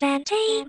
Bantay